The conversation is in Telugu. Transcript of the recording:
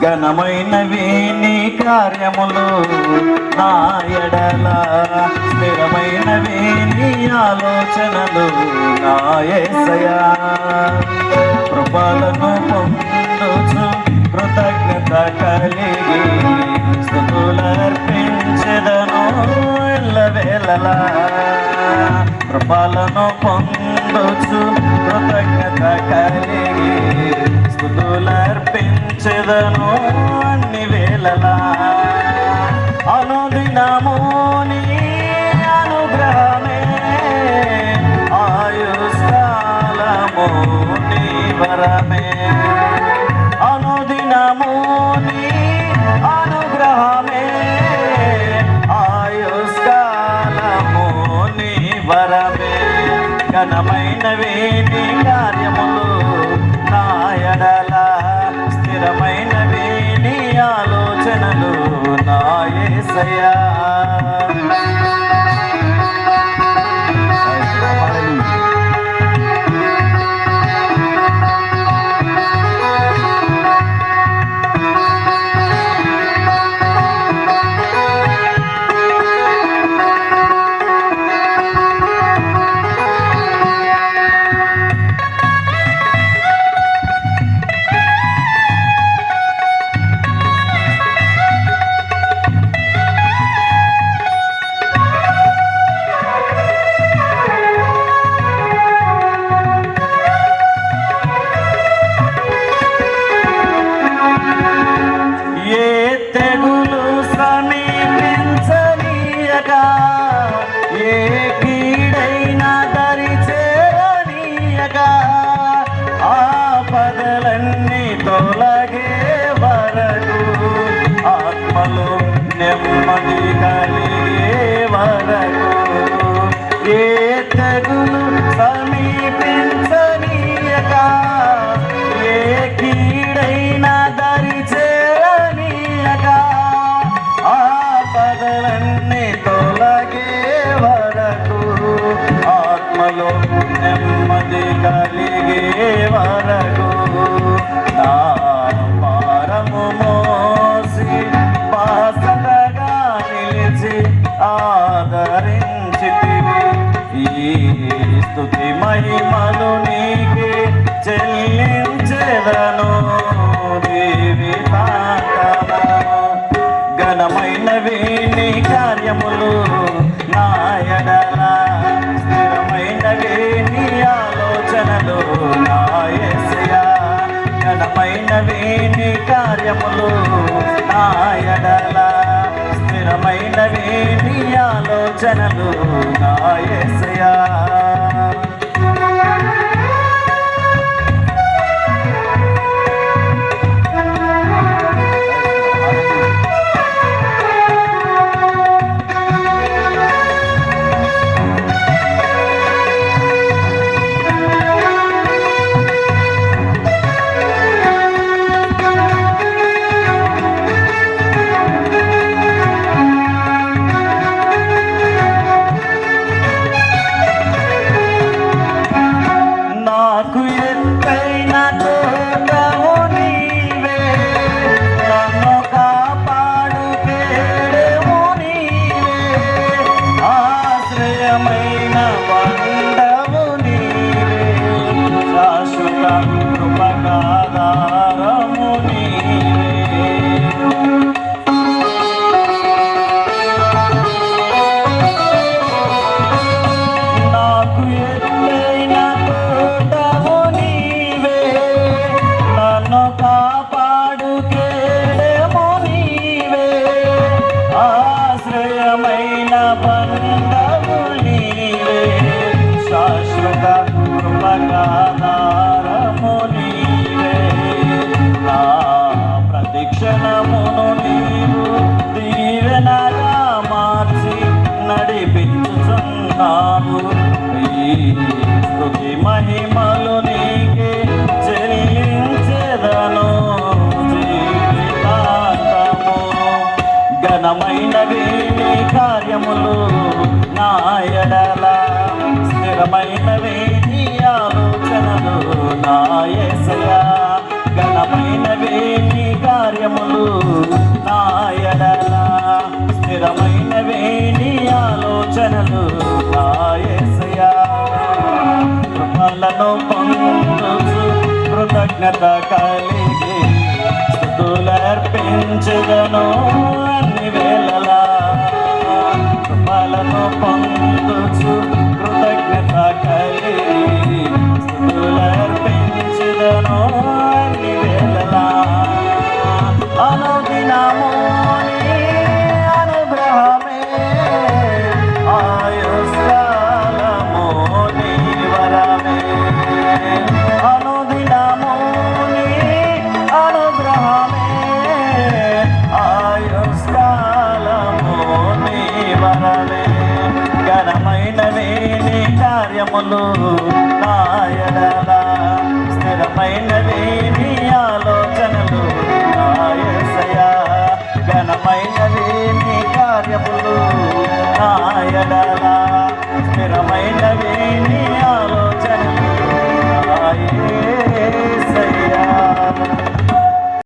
ఘనమైనవి నీ కార్యములు నా ఎడల. స్థిరమైనవి నీ ఆలోచనలు నా యేసయ్యా కృపలను పొందుచు కృతజ్ఞత కలిగి స్థుతులర్పించెదను ఎల్లవేళలా. కృపలను పొందుచు కృతజ్ఞత కలిగి స్థుతులర్పించెదను అన్ని వేళలా. అనుదినము నీ అనుగ్రహమే. ఆయుష్కాలము నీ వరమే. అనుదినము నీ అనుగ్రహమే. ఆయుష్కాలము నీ వరమే. ఘనమైనవి నీ స్థిరమైనవి నీ ఆలోచనలు నాయసయా బాధలన్నీ తొలగే వరకు ఆత్మలు నెమ్మది కలిగే వరకు ఏ తెగులు సమీపించనీయక? ఏ కీడైనా దరి చేరనీయక? ఆ ఆపదలన్నీ తొలగే వరకు ఆత్మలో నెమ్మది కలిగే వరకు స్థుతి మహిమలు నీకే చెల్లించెదను దేవి ఘనమైనవి నీ కార్యములు నా ఎడల స్థిరమైనవి నీ ఆలోచనలు నాయసయా యేసయ్యా ఘనమైనవి నీ కార్యములు నాయడలా స్థిరమైన స్థిరమైనవి నీ ఆలోచనలు నాయసయా స్థిరమైనవి నీ ఆలోచనలు నా యేసయ్యా నీ కార్యములు నా ఎడల స్థిరమైనవే నీ ఆలోచనలు నా యేసయ్యా కృపలను పొందుచు కృతజ్ఞత కలిగి స్థుతులర్పించదను. స్థిరమైన వేణి కార్యములు నాయనలా. స్థిరమైన వేణి ఆలోచనలు నాయసయా. ఘనమైన వేణి కార్యములు నాయనలా.